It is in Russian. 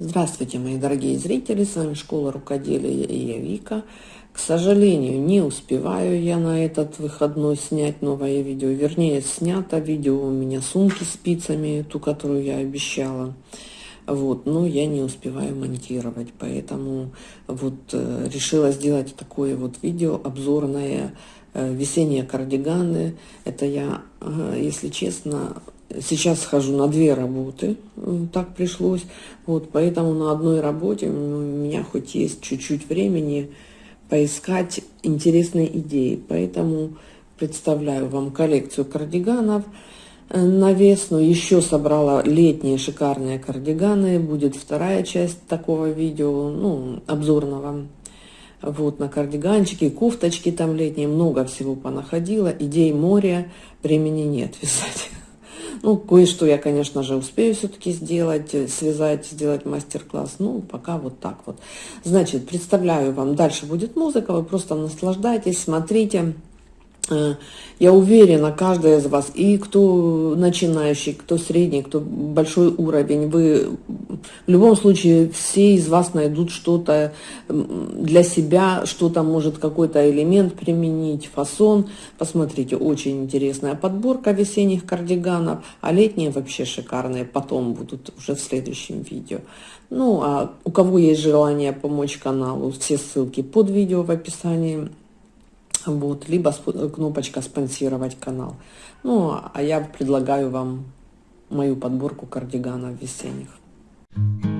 Здравствуйте, мои дорогие зрители, с вами Школа Рукоделия и я Вика. К сожалению, не успеваю я на этот выходной снять новое видео. Вернее, снято видео у меня сумки спицами, ту, которую я обещала. Вот, но я не успеваю монтировать, поэтому вот э, решила сделать такое вот видео обзорное э, весенние кардиганы. Это я, э, если честно, Сейчас хожу на две работы, так пришлось. Вот, поэтому на одной работе у меня хоть есть чуть-чуть времени поискать интересные идеи. Поэтому представляю вам коллекцию кардиганов э, на весну. Еще собрала летние шикарные кардиганы. Будет вторая часть такого видео, ну, обзорного. Вот, на кардиганчики, кофточки там летние, много всего понаходила. Идей море, времени нет вязать. Ну, кое-что я, конечно же, успею все-таки сделать, э, связать, сделать мастер-класс. Ну, пока вот так вот. Значит, представляю вам, дальше будет музыка, вы просто наслаждайтесь, смотрите. Э, я уверена, каждый из вас, и кто начинающий, кто средний, кто большой уровень, вы в любом случае все из вас найдут что-то для себя, что-то может какой-то элемент применить, фасон. Посмотрите, очень интересная подборка весенних кардиганов, а летние вообще шикарные, потом будут уже в следующем видео. Ну, а у кого есть желание помочь каналу, все ссылки под видео в описании вот, либо кнопочка «Спонсировать канал». Ну, а я предлагаю вам мою подборку кардиганов весенних. Thank you.